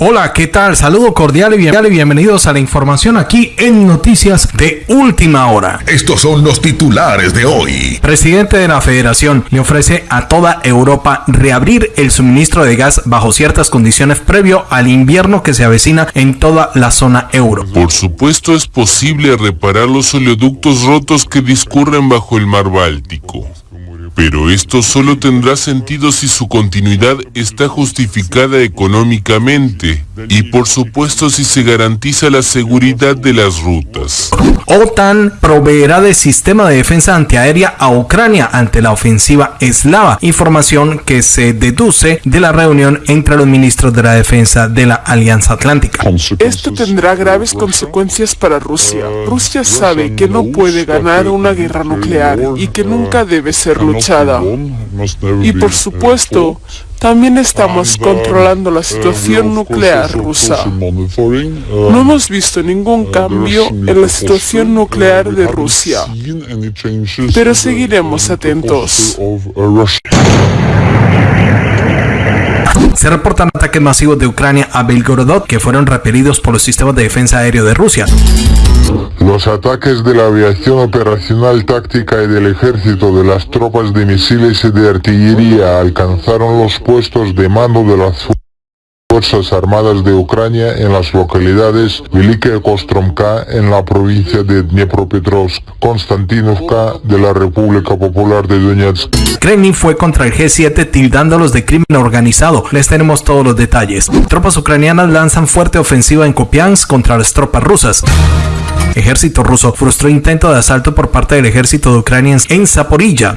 Hola, ¿qué tal? Saludo cordial y bienvenidos a la información aquí en Noticias de Última Hora. Estos son los titulares de hoy. Presidente de la Federación le ofrece a toda Europa reabrir el suministro de gas bajo ciertas condiciones previo al invierno que se avecina en toda la zona euro. Por supuesto es posible reparar los oleoductos rotos que discurren bajo el mar Báltico. Pero esto solo tendrá sentido si su continuidad está justificada económicamente y por supuesto si se garantiza la seguridad de las rutas. OTAN proveerá de sistema de defensa antiaérea a Ucrania ante la ofensiva eslava, información que se deduce de la reunión entre los ministros de la defensa de la Alianza Atlántica. Esto tendrá graves consecuencias para Rusia. Rusia sabe que no puede ganar una guerra nuclear y que nunca debe ser luchada y por supuesto, también estamos controlando la situación nuclear rusa. No hemos visto ningún cambio en la situación nuclear de Rusia, pero seguiremos atentos. Se reportan ataques masivos de Ucrania a Belgorodot que fueron repelidos por los sistemas de defensa aéreo de Rusia. Los ataques de la aviación operacional táctica y del ejército de las tropas de misiles y de artillería alcanzaron los puestos de mando de las Fuerzas Armadas de Ucrania en las localidades Velika Kostromka en la provincia de Dnepropetrovsk, Konstantinovka de la República Popular de Donetsk. Kremlin fue contra el G7 tildándolos de crimen organizado. Les tenemos todos los detalles. Tropas ucranianas lanzan fuerte ofensiva en Kopiansk contra las tropas rusas. Ejército ruso frustró intento de asalto por parte del ejército de Ucrania en Zaporilla.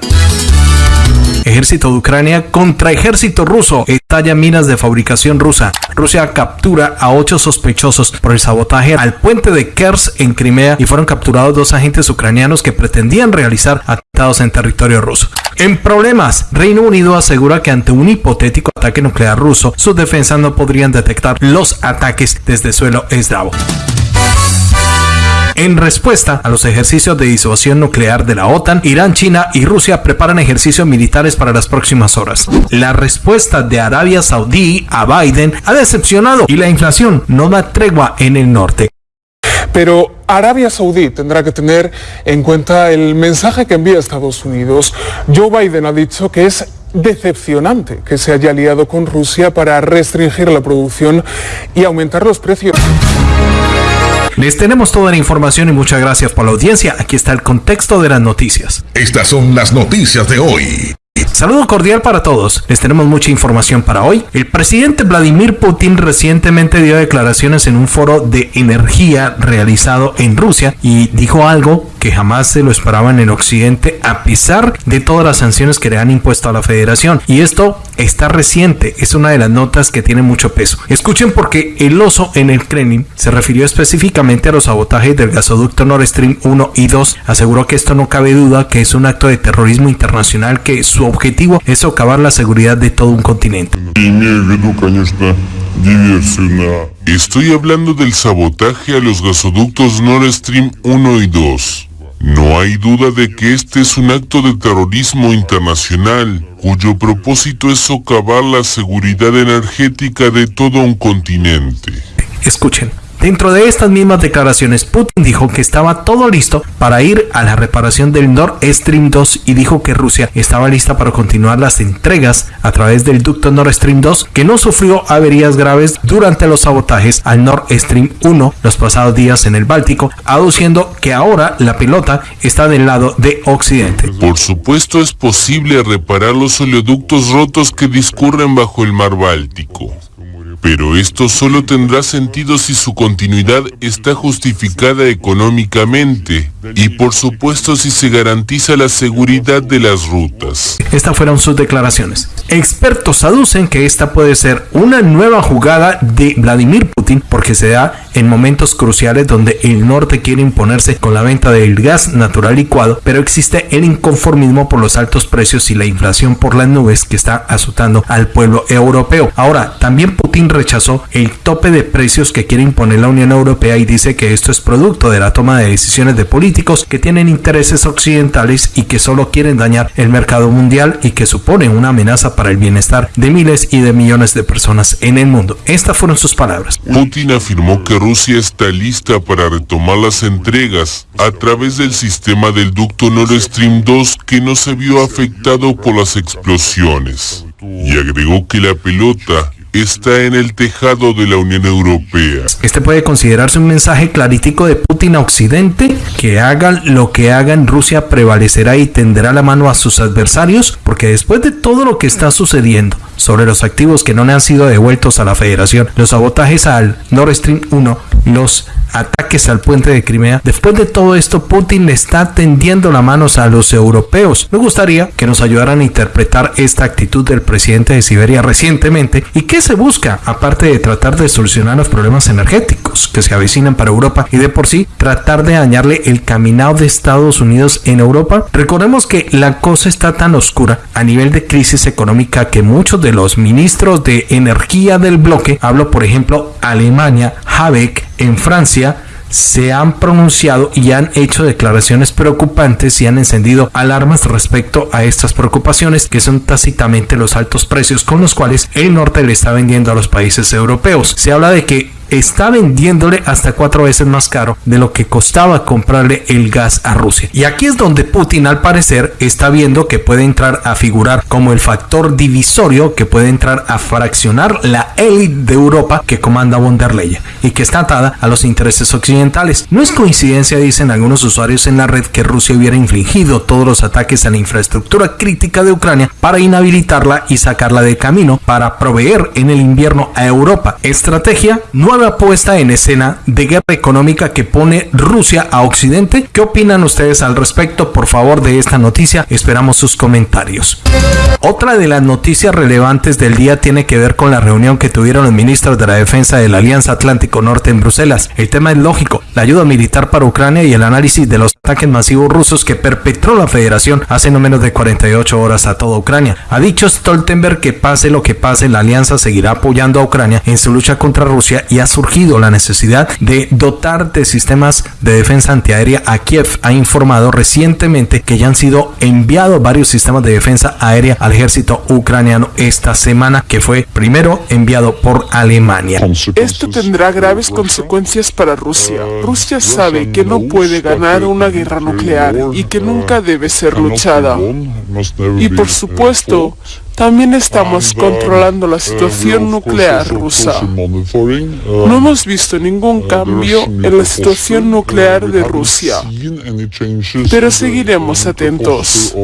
Ejército de Ucrania contra ejército ruso. Estalla minas de fabricación rusa. Rusia captura a ocho sospechosos por el sabotaje al puente de Kers en Crimea y fueron capturados dos agentes ucranianos que pretendían realizar atentados en territorio ruso. En problemas, Reino Unido asegura que ante un hipotético ataque nuclear ruso, sus defensas no podrían detectar los ataques desde suelo eslavo. En respuesta a los ejercicios de disuasión nuclear de la OTAN, Irán, China y Rusia preparan ejercicios militares para las próximas horas. La respuesta de Arabia Saudí a Biden ha decepcionado y la inflación no da tregua en el norte. Pero Arabia Saudí tendrá que tener en cuenta el mensaje que envía Estados Unidos. Joe Biden ha dicho que es decepcionante que se haya aliado con Rusia para restringir la producción y aumentar los precios. Les tenemos toda la información y muchas gracias por la audiencia. Aquí está el contexto de las noticias. Estas son las noticias de hoy. Saludo cordial para todos. Les tenemos mucha información para hoy. El presidente Vladimir Putin recientemente dio declaraciones en un foro de energía realizado en Rusia y dijo algo que jamás se lo esperaba en el occidente a pesar de todas las sanciones que le han impuesto a la federación. Y esto está reciente, es una de las notas que tiene mucho peso. Escuchen porque el oso en el Kremlin se refirió específicamente a los sabotajes del gasoducto Nord Stream 1 y 2. Aseguró que esto no cabe duda que es un acto de terrorismo internacional que su objetivo es socavar la seguridad de todo un continente. Estoy hablando del sabotaje a los gasoductos Nord Stream 1 y 2. No hay duda de que este es un acto de terrorismo internacional, cuyo propósito es socavar la seguridad energética de todo un continente. Escuchen. Dentro de estas mismas declaraciones, Putin dijo que estaba todo listo para ir a la reparación del Nord Stream 2 y dijo que Rusia estaba lista para continuar las entregas a través del ducto Nord Stream 2 que no sufrió averías graves durante los sabotajes al Nord Stream 1 los pasados días en el Báltico, aduciendo que ahora la pelota está del lado de Occidente. Por supuesto es posible reparar los oleoductos rotos que discurren bajo el mar Báltico. Pero esto solo tendrá sentido si su continuidad está justificada económicamente y por supuesto si se garantiza la seguridad de las rutas. Estas fueron sus declaraciones. Expertos aducen que esta puede ser una nueva jugada de Vladimir Putin porque se da en momentos cruciales donde el norte quiere imponerse con la venta del gas natural licuado, pero existe el inconformismo por los altos precios y la inflación por las nubes que está azotando al pueblo europeo. Ahora, también Putin rechazó el tope de precios que quiere imponer la Unión Europea y dice que esto es producto de la toma de decisiones de políticos que tienen intereses occidentales y que solo quieren dañar el mercado mundial y que suponen una amenaza para el bienestar de miles y de millones de personas en el mundo. Estas fueron sus palabras. Putin afirmó que Rusia está lista para retomar las entregas a través del sistema del ducto Nord Stream 2 que no se vio afectado por las explosiones. Y agregó que la pelota está en el tejado de la Unión Europea. Este puede considerarse un mensaje clarítico de Putin a Occidente, que hagan lo que hagan, Rusia prevalecerá y tenderá la mano a sus adversarios, porque después de todo lo que está sucediendo sobre los activos que no le han sido devueltos a la federación, los sabotajes al Nord Stream 1, los ataques al puente de Crimea. Después de todo esto, Putin le está tendiendo la mano a los europeos. Me gustaría que nos ayudaran a interpretar esta actitud del presidente de Siberia recientemente y se busca, aparte de tratar de solucionar los problemas energéticos que se avecinan para Europa y de por sí tratar de dañarle el caminado de Estados Unidos en Europa. Recordemos que la cosa está tan oscura a nivel de crisis económica que muchos de los ministros de energía del bloque, hablo por ejemplo Alemania, Habeck en Francia, se han pronunciado y han hecho declaraciones preocupantes y han encendido alarmas respecto a estas preocupaciones que son tácitamente los altos precios con los cuales el norte le está vendiendo a los países europeos. Se habla de que está vendiéndole hasta cuatro veces más caro de lo que costaba comprarle el gas a Rusia. Y aquí es donde Putin al parecer está viendo que puede entrar a figurar como el factor divisorio que puede entrar a fraccionar la élite de Europa que comanda von der Leyen y que está atada a los intereses occidentales. No es coincidencia, dicen algunos usuarios en la red, que Rusia hubiera infligido todos los ataques a la infraestructura crítica de Ucrania para inhabilitarla y sacarla de camino para proveer en el invierno a Europa. Estrategia nueva puesta en escena de guerra económica que pone Rusia a Occidente. ¿Qué opinan ustedes al respecto? Por favor, de esta noticia esperamos sus comentarios. Otra de las noticias relevantes del día tiene que ver con la reunión que tuvieron los ministros de la defensa de la Alianza Atlántico Norte en Bruselas. El tema es lógico, la ayuda militar para Ucrania y el análisis de los ataques masivos rusos que perpetró la federación hace no menos de 48 horas a toda Ucrania. Ha dicho Stoltenberg que pase lo que pase, la alianza seguirá apoyando a Ucrania en su lucha contra Rusia y ha surgido la necesidad de dotar de sistemas de defensa antiaérea a Kiev. Ha informado recientemente que ya han sido enviados varios sistemas de defensa aérea al ejército ucraniano esta semana, que fue primero enviado por Alemania. Esto tendrá graves consecuencias para Rusia. Rusia sabe que no puede ganar una guerra nuclear y que nunca debe ser luchada. Y por supuesto, también estamos controlando la situación nuclear rusa. No hemos visto ningún cambio en la situación nuclear de Rusia, pero seguiremos atentos.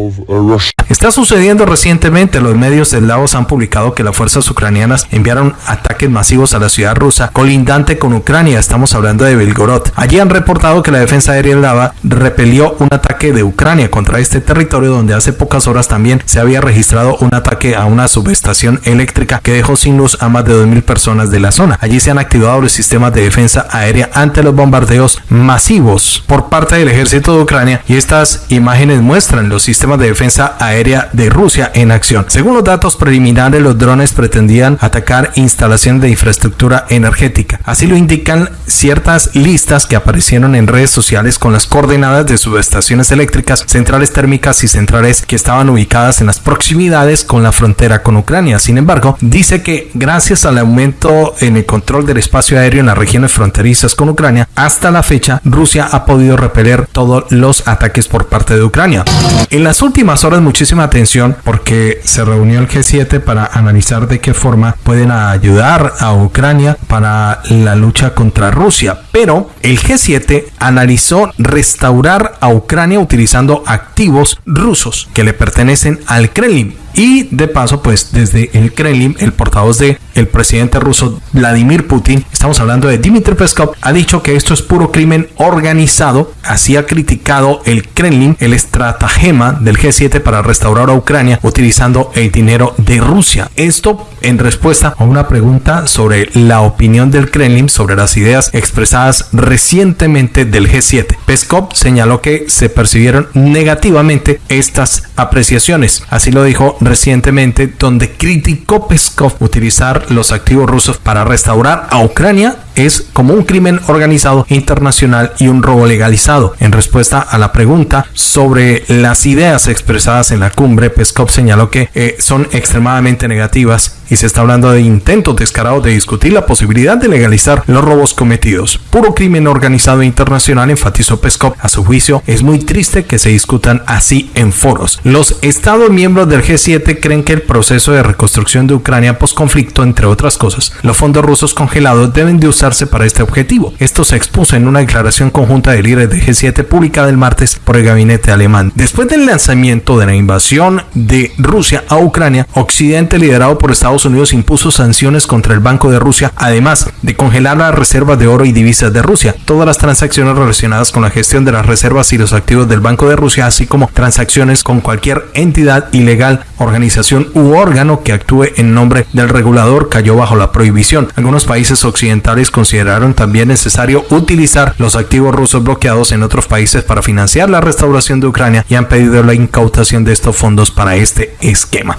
Está sucediendo recientemente, los medios del Laos han publicado que las fuerzas ucranianas enviaron ataques masivos a la ciudad rusa colindante con Ucrania, estamos hablando de Belgorod. Allí han reportado que la defensa aérea Lava repelió un ataque de Ucrania contra este territorio donde hace pocas horas también se había registrado un ataque a una subestación eléctrica que dejó sin luz a más de 2.000 personas de la zona. Allí se han activado los sistemas de defensa aérea ante los bombardeos masivos por parte del ejército de Ucrania y estas imágenes muestran los sistemas de defensa aérea de Rusia en acción. Según los datos preliminares, los drones pretendían atacar instalaciones de infraestructura energética. Así lo indican ciertas listas que aparecieron en redes sociales con las coordenadas de subestaciones eléctricas, centrales térmicas y centrales que estaban ubicadas en las proximidades con la frontera con Ucrania. Sin embargo, dice que gracias al aumento en el control del espacio aéreo en las regiones fronterizas con Ucrania, hasta la fecha Rusia ha podido repeler todos los ataques por parte de Ucrania. En las últimas horas muchísima atención porque se reunió el G7 para analizar de qué forma pueden ayudar a Ucrania para la lucha contra Rusia. Pero el G7 analizó restaurar a Ucrania utilizando activos rusos que le pertenecen al Kremlin y de paso, pues desde el Kremlin, el portavoz de presidente ruso Vladimir Putin, estamos hablando de Dmitry Peskov, ha dicho que esto es puro crimen organizado. Así ha criticado el Kremlin el estratagema del G7 para restaurar a Ucrania utilizando el dinero de Rusia. Esto en respuesta a una pregunta sobre la opinión del Kremlin sobre las ideas expresadas recientemente del G7. Peskov señaló que se percibieron negativamente estas apreciaciones. Así lo dijo recientemente donde criticó Peskov utilizar los activos rusos para restaurar a Ucrania es como un crimen organizado internacional y un robo legalizado. En respuesta a la pregunta sobre las ideas expresadas en la cumbre, Peskov señaló que eh, son extremadamente negativas y se está hablando de intentos descarados de discutir la posibilidad de legalizar los robos cometidos. Puro crimen organizado internacional, enfatizó Peskov. A su juicio, es muy triste que se discutan así en foros. Los Estados miembros del G7 creen que el proceso de reconstrucción de Ucrania post-conflicto, entre otras cosas, los fondos rusos congelados deben de usar para este objetivo. Esto se expuso en una declaración conjunta de líderes de G7 publicada el martes por el gabinete alemán. Después del lanzamiento de la invasión de Rusia a Ucrania, Occidente liderado por Estados Unidos impuso sanciones contra el Banco de Rusia, además de congelar las reservas de oro y divisas de Rusia, todas las transacciones relacionadas con la gestión de las reservas y los activos del Banco de Rusia, así como transacciones con cualquier entidad ilegal, organización u órgano que actúe en nombre del regulador cayó bajo la prohibición. Algunos países occidentales consideraron también necesario utilizar los activos rusos bloqueados en otros países para financiar la restauración de Ucrania y han pedido la incautación de estos fondos para este esquema.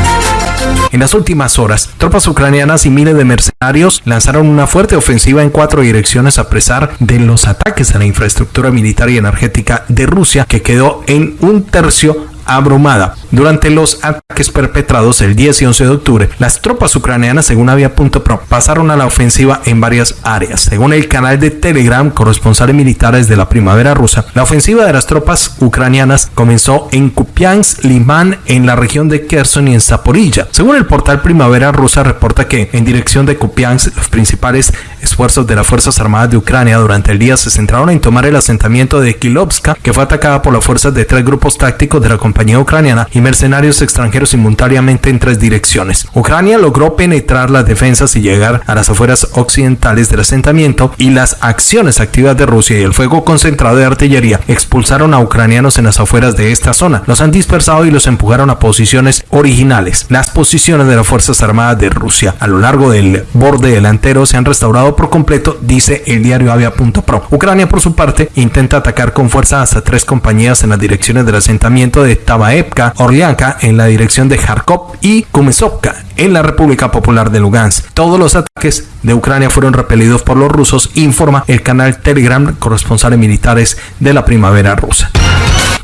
En las últimas horas, tropas ucranianas y miles de mercenarios lanzaron una fuerte ofensiva en cuatro direcciones a pesar de los ataques a la infraestructura militar y energética de Rusia que quedó en un tercio abrumada. Durante los ataques perpetrados el 10 y 11 de octubre, las tropas ucranianas, según Avia.pro, pasaron a la ofensiva en varias áreas. Según el canal de Telegram, corresponsales militares de la primavera rusa, la ofensiva de las tropas ucranianas comenzó en Kupiansk, Limán, en la región de Kherson y en Zaporilla. Según el portal Primavera Rusa, reporta que en dirección de Kupiansk, los principales esfuerzos de las Fuerzas Armadas de Ucrania durante el día se centraron en tomar el asentamiento de Kilovska, que fue atacada por las fuerzas de tres grupos tácticos de la compañía ucraniana y mercenarios extranjeros simultáneamente en tres direcciones. Ucrania logró penetrar las defensas y llegar a las afueras occidentales del asentamiento y las acciones activas de Rusia y el fuego concentrado de artillería expulsaron a ucranianos en las afueras de esta zona. Los han dispersado y los empujaron a posiciones originales. Las posiciones de las Fuerzas Armadas de Rusia a lo largo del borde delantero se han restaurado por completo, dice el diario Avia.pro. Ucrania, por su parte, intenta atacar con fuerza hasta tres compañías en las direcciones del asentamiento de Tabaevka, Orlianka en la dirección de Kharkov y Kumesovka en la República Popular de Lugansk. Todos los ataques de Ucrania fueron repelidos por los rusos, informa el canal Telegram corresponsales militares de la primavera rusa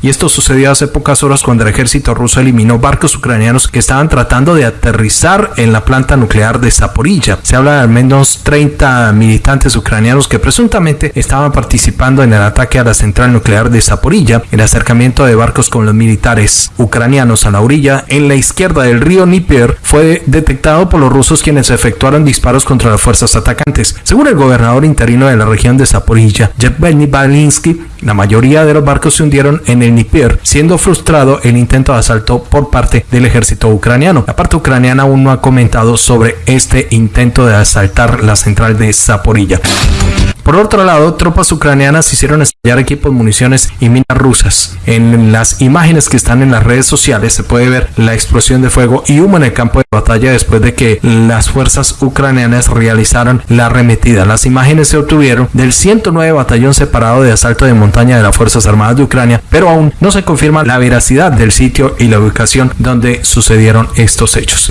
y esto sucedió hace pocas horas cuando el ejército ruso eliminó barcos ucranianos que estaban tratando de aterrizar en la planta nuclear de Zaporilla. Se habla de al menos 30 militantes ucranianos que presuntamente estaban participando en el ataque a la central nuclear de Zaporilla. El acercamiento de barcos con los militares ucranianos a la orilla en la izquierda del río Dnieper fue detectado por los rusos quienes efectuaron disparos contra las fuerzas atacantes. Según el gobernador interino de la región de Zaporilla, Yevgeny Balinsky, la mayoría de los barcos se hundieron en el Dnieper, siendo frustrado el intento de asalto por parte del ejército ucraniano. La parte ucraniana aún no ha comentado sobre este intento de asaltar la central de Zaporilla. Por otro lado, tropas ucranianas hicieron estallar equipos, municiones y minas rusas. En las imágenes que están en las redes sociales se puede ver la explosión de fuego y humo en el campo de batalla después de que las fuerzas ucranianas realizaron la arremetida. Las imágenes se obtuvieron del 109 Batallón Separado de Asalto de Montaña de las Fuerzas Armadas de Ucrania, pero aún no se confirma la veracidad del sitio y la ubicación donde sucedieron estos hechos.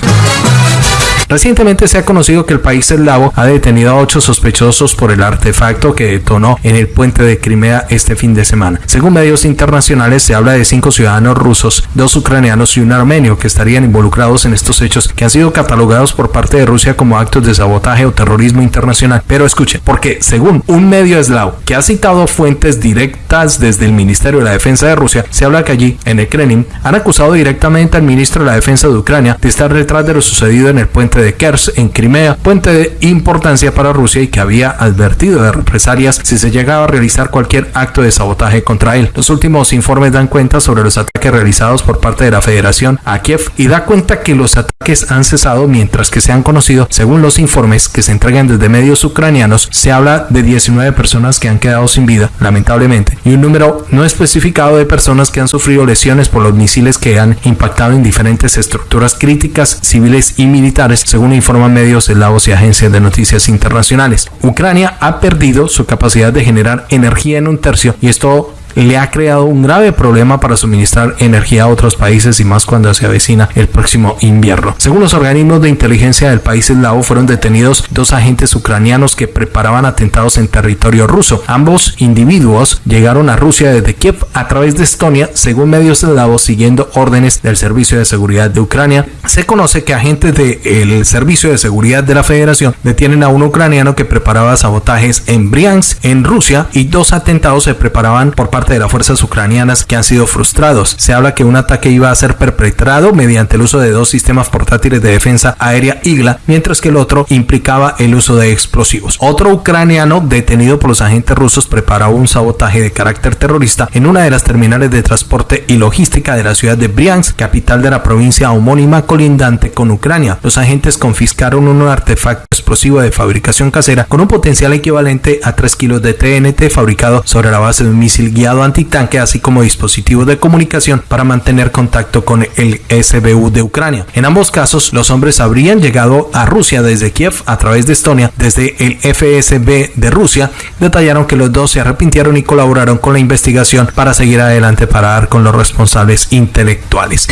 Recientemente se ha conocido que el país eslavo ha detenido a ocho sospechosos por el artefacto que detonó en el puente de Crimea este fin de semana. Según medios internacionales se habla de cinco ciudadanos rusos, dos ucranianos y un armenio que estarían involucrados en estos hechos que han sido catalogados por parte de Rusia como actos de sabotaje o terrorismo internacional. Pero escuchen, porque según un medio eslavo que ha citado fuentes directas desde el Ministerio de la Defensa de Rusia, se habla que allí, en el Kremlin, han acusado directamente al ministro de la Defensa de Ucrania de estar detrás de lo sucedido en el puente de Kers en Crimea, puente de importancia para Rusia y que había advertido de represalias si se llegaba a realizar cualquier acto de sabotaje contra él. Los últimos informes dan cuenta sobre los ataques realizados por parte de la Federación a Kiev y da cuenta que los ataques han cesado mientras que se han conocido, según los informes que se entregan desde medios ucranianos, se habla de 19 personas que han quedado sin vida, lamentablemente, y un número no especificado de personas que han sufrido lesiones por los misiles que han impactado en diferentes estructuras críticas, civiles y militares según informan medios eslavos y agencias de noticias internacionales. Ucrania ha perdido su capacidad de generar energía en un tercio y esto le ha creado un grave problema para suministrar energía a otros países y más cuando se avecina el próximo invierno. Según los organismos de inteligencia del país eslavo, fueron detenidos dos agentes ucranianos que preparaban atentados en territorio ruso. Ambos individuos llegaron a Rusia desde Kiev a través de Estonia, según medios eslavos, siguiendo órdenes del Servicio de Seguridad de Ucrania. Se conoce que agentes del Servicio de Seguridad de la Federación detienen a un ucraniano que preparaba sabotajes en Briansk, en Rusia, y dos atentados se preparaban por parte de las fuerzas ucranianas que han sido frustrados. Se habla que un ataque iba a ser perpetrado mediante el uso de dos sistemas portátiles de defensa aérea IGLA, mientras que el otro implicaba el uso de explosivos. Otro ucraniano detenido por los agentes rusos preparaba un sabotaje de carácter terrorista en una de las terminales de transporte y logística de la ciudad de Briansk, capital de la provincia homónima colindante con Ucrania. Los agentes confiscaron un artefacto explosivo de fabricación casera con un potencial equivalente a 3 kilos de TNT fabricado sobre la base de un misil guiado antitanque, así como dispositivos de comunicación para mantener contacto con el SBU de Ucrania. En ambos casos, los hombres habrían llegado a Rusia desde Kiev a través de Estonia, desde el FSB de Rusia. Detallaron que los dos se arrepintieron y colaboraron con la investigación para seguir adelante para dar con los responsables intelectuales.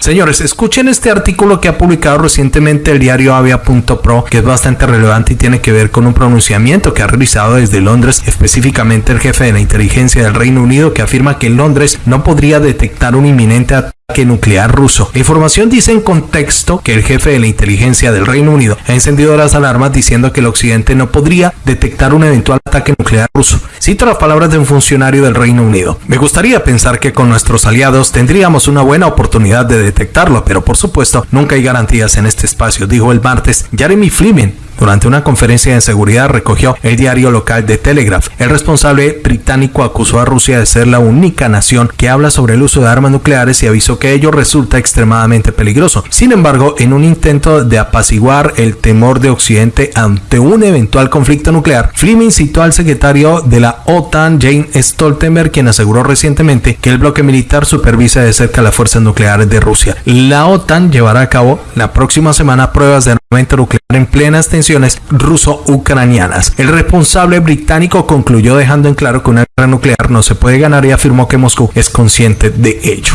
Señores, escuchen este artículo que ha publicado recientemente el diario Avia.pro, que es bastante relevante y tiene que ver con un pronunciamiento que ha realizado desde Londres, específicamente el jefe de la inteligencia del Reino Unido, que afirma que Londres no podría detectar un inminente ataque nuclear ruso. La información dice en contexto que el jefe de la inteligencia del Reino Unido ha encendido las alarmas diciendo que el occidente no podría detectar un eventual ataque nuclear ruso. Cito las palabras de un funcionario del Reino Unido. Me gustaría pensar que con nuestros aliados tendríamos una buena oportunidad de detectarlo, pero por supuesto nunca hay garantías en este espacio, dijo el martes Jeremy Fleming, durante una conferencia de seguridad recogió el diario local de Telegraph. El responsable británico acusó a Rusia de ser la única nación que habla sobre el uso de armas nucleares y avisó que ello resulta extremadamente peligroso. Sin embargo, en un intento de apaciguar el temor de Occidente ante un eventual conflicto nuclear, Fleming citó al secretario de la OTAN, Jane Stoltenberg, quien aseguró recientemente que el bloque militar supervisa de cerca las fuerzas nucleares de Rusia. La OTAN llevará a cabo la próxima semana pruebas de armamento nuclear en plenas tensiones ruso-ucranianas. El responsable británico concluyó dejando en claro que una guerra nuclear no se puede ganar y afirmó que Moscú es consciente de ello.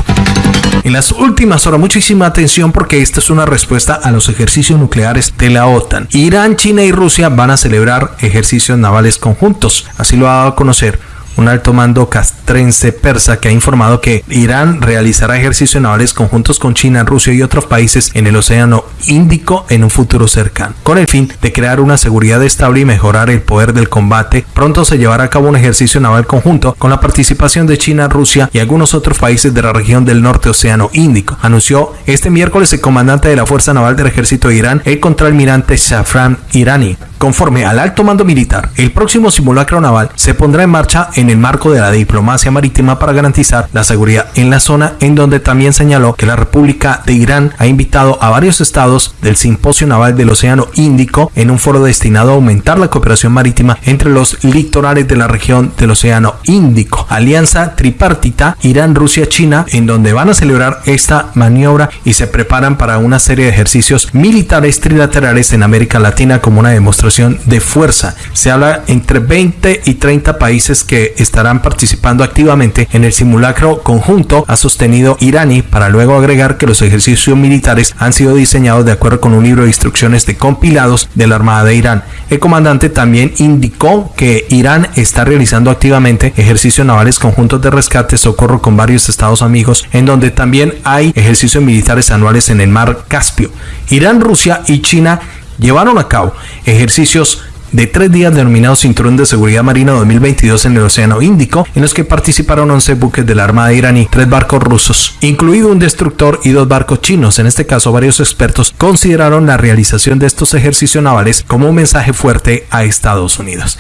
En las últimas horas, muchísima atención porque esta es una respuesta a los ejercicios nucleares de la OTAN. Irán, China y Rusia van a celebrar ejercicios navales conjuntos. Así lo ha dado a conocer un alto mando castrense persa que ha informado que Irán realizará ejercicios navales conjuntos con China, Rusia y otros países en el Océano Índico en un futuro cercano. Con el fin de crear una seguridad estable y mejorar el poder del combate, pronto se llevará a cabo un ejercicio naval conjunto con la participación de China, Rusia y algunos otros países de la región del norte Océano Índico. Anunció este miércoles el comandante de la Fuerza Naval del Ejército de Irán, el contraalmirante Shafran Irani. Conforme al alto mando militar, el próximo simulacro naval se pondrá en marcha en el marco de la diplomacia marítima para garantizar la seguridad en la zona, en donde también señaló que la República de Irán ha invitado a varios estados del Simposio Naval del Océano Índico en un foro destinado a aumentar la cooperación marítima entre los litorales de la región del Océano Índico. Alianza tripartita Irán, Rusia, China, en donde van a celebrar esta maniobra y se preparan para una serie de ejercicios militares trilaterales en América Latina como una demostración de fuerza. Se habla entre 20 y 30 países que estarán participando activamente en el simulacro conjunto, ha sostenido Irani, para luego agregar que los ejercicios militares han sido diseñados de acuerdo con un libro de instrucciones de compilados de la Armada de Irán. El comandante también indicó que Irán está realizando activamente ejercicios navales conjuntos de rescate, socorro con varios estados amigos, en donde también hay ejercicios militares anuales en el mar Caspio. Irán, Rusia y China llevaron a cabo ejercicios de tres días denominados Cinturón de Seguridad Marina 2022 en el Océano Índico, en los que participaron 11 buques de la Armada iraní, tres barcos rusos, incluido un destructor y dos barcos chinos. En este caso, varios expertos consideraron la realización de estos ejercicios navales como un mensaje fuerte a Estados Unidos.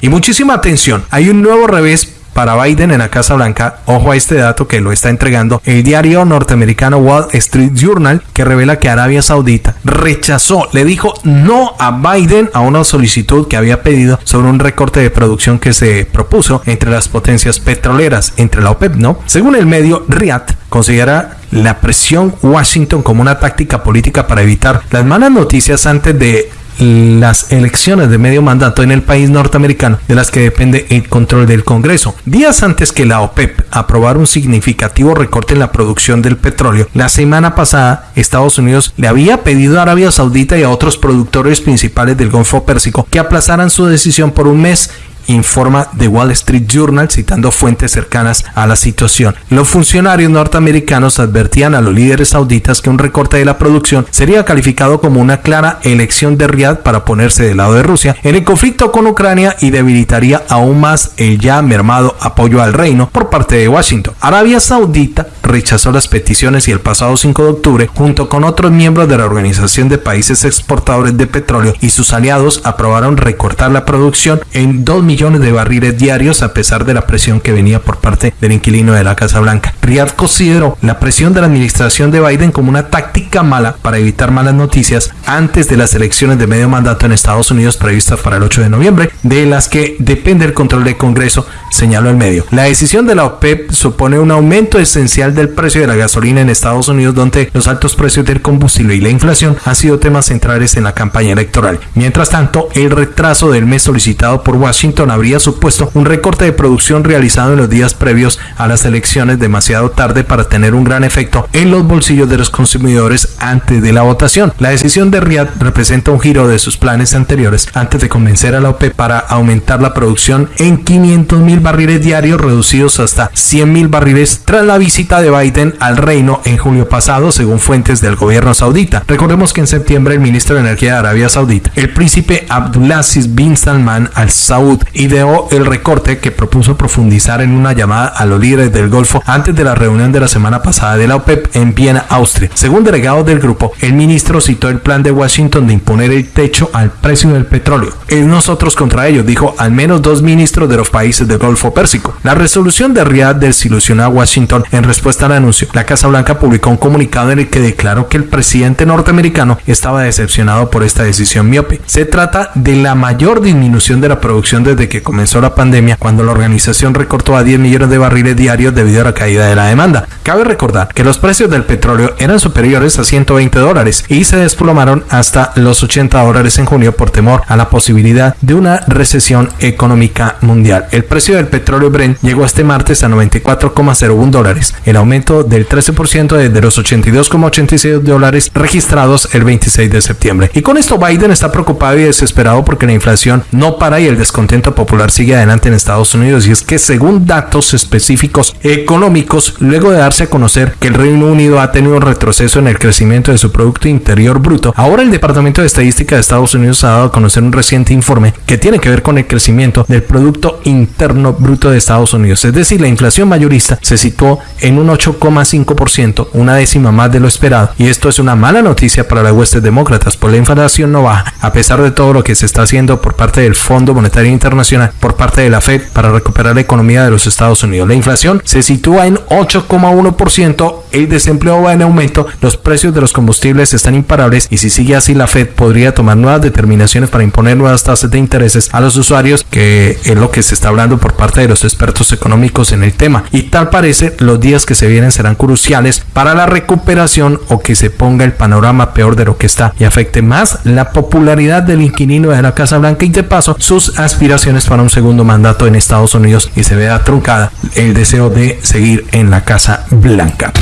Y muchísima atención, hay un nuevo revés para Biden en la Casa Blanca. Ojo a este dato que lo está entregando el diario norteamericano Wall Street Journal, que revela que Arabia Saudita rechazó, le dijo no a Biden a una solicitud que había pedido sobre un recorte de producción que se propuso entre las potencias petroleras, entre la OPEP, ¿no? Según el medio, Riyadh considera la presión Washington como una táctica política para evitar las malas noticias antes de las elecciones de medio mandato en el país norteamericano de las que depende el control del Congreso. Días antes que la OPEP aprobara un significativo recorte en la producción del petróleo, la semana pasada Estados Unidos le había pedido a Arabia Saudita y a otros productores principales del Golfo Pérsico que aplazaran su decisión por un mes informa The Wall Street Journal citando fuentes cercanas a la situación. Los funcionarios norteamericanos advertían a los líderes sauditas que un recorte de la producción sería calificado como una clara elección de Riad para ponerse del lado de Rusia en el conflicto con Ucrania y debilitaría aún más el ya mermado apoyo al reino por parte de Washington. Arabia Saudita rechazó las peticiones y el pasado 5 de octubre, junto con otros miembros de la Organización de Países Exportadores de Petróleo y sus aliados, aprobaron recortar la producción en 2 millones de barriles diarios a pesar de la presión que venía por parte del inquilino de la Casa Blanca. Riyadh consideró la presión de la administración de Biden como una táctica mala para evitar malas noticias antes de las elecciones de medio mandato en Estados Unidos previstas para el 8 de noviembre, de las que depende el control del Congreso, señaló el medio. La decisión de la OPEP supone un aumento esencial del precio de la gasolina en Estados Unidos, donde los altos precios del combustible y la inflación han sido temas centrales en la campaña electoral. Mientras tanto, el retraso del mes solicitado por Washington habría supuesto un recorte de producción realizado en los días previos a las elecciones demasiado tarde para tener un gran efecto en los bolsillos de los consumidores antes de la votación. La decisión de Riyadh representa un giro de sus planes anteriores antes de convencer a la OPEP para aumentar la producción en 500 mil barriles diarios reducidos hasta 100 mil barriles tras la visita de Biden al reino en julio pasado, según fuentes del gobierno saudita. Recordemos que en septiembre el ministro de Energía de Arabia Saudita, el príncipe Abdulaziz bin Salman al Saud, ideó el recorte que propuso profundizar en una llamada a los líderes del Golfo antes de la reunión de la semana pasada de la OPEP en Viena, Austria. Según delegados del grupo, el ministro citó el plan de Washington de imponer el techo al precio del petróleo. Es nosotros contra ellos, dijo al menos dos ministros de los países del Golfo Pérsico. La resolución de Riyadh desilusionó a Washington en respuesta al anuncio. La Casa Blanca publicó un comunicado en el que declaró que el presidente norteamericano estaba decepcionado por esta decisión miope. Se trata de la mayor disminución de la producción desde que comenzó la pandemia, cuando la organización recortó a 10 millones de barriles diarios debido a la caída de la demanda. Cabe recordar que los precios del petróleo eran superiores a 120 dólares y se desplomaron hasta los 80 dólares en junio por temor a la posibilidad de una recesión económica mundial. El precio del petróleo Brent llegó este martes a 94,01 dólares, aumento del 13% desde los 82,86 dólares registrados el 26 de septiembre. Y con esto Biden está preocupado y desesperado porque la inflación no para y el descontento popular sigue adelante en Estados Unidos. Y es que según datos específicos económicos, luego de darse a conocer que el Reino Unido ha tenido un retroceso en el crecimiento de su Producto Interior Bruto, ahora el Departamento de Estadística de Estados Unidos ha dado a conocer un reciente informe que tiene que ver con el crecimiento del Producto Interno Bruto de Estados Unidos. Es decir, la inflación mayorista se situó en un 8,5%, una décima más de lo esperado. Y esto es una mala noticia para las huestes demócratas, por la inflación no baja, a pesar de todo lo que se está haciendo por parte del Fondo Monetario Internacional, por parte de la Fed para recuperar la economía de los Estados Unidos. La inflación se sitúa en 8,1%, el desempleo va en aumento, los precios de los combustibles están imparables y si sigue así la Fed podría tomar nuevas determinaciones para imponer nuevas tasas de intereses a los usuarios, que es lo que se está hablando por parte de los expertos económicos en el tema. Y tal parece, los días que se vienen serán cruciales para la recuperación o que se ponga el panorama peor de lo que está y afecte más la popularidad del inquilino de la Casa Blanca y de paso sus aspiraciones para un segundo mandato en Estados Unidos y se vea truncada el deseo de seguir en la Casa Blanca.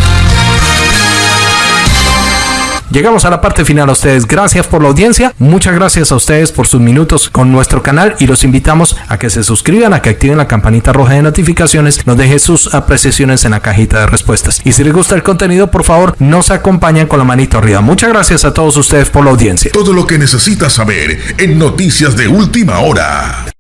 Llegamos a la parte final a ustedes. Gracias por la audiencia. Muchas gracias a ustedes por sus minutos con nuestro canal y los invitamos a que se suscriban, a que activen la campanita roja de notificaciones, nos dejen sus apreciaciones en la cajita de respuestas. Y si les gusta el contenido, por favor, nos acompañen con la manito arriba. Muchas gracias a todos ustedes por la audiencia. Todo lo que necesitas saber en Noticias de Última Hora.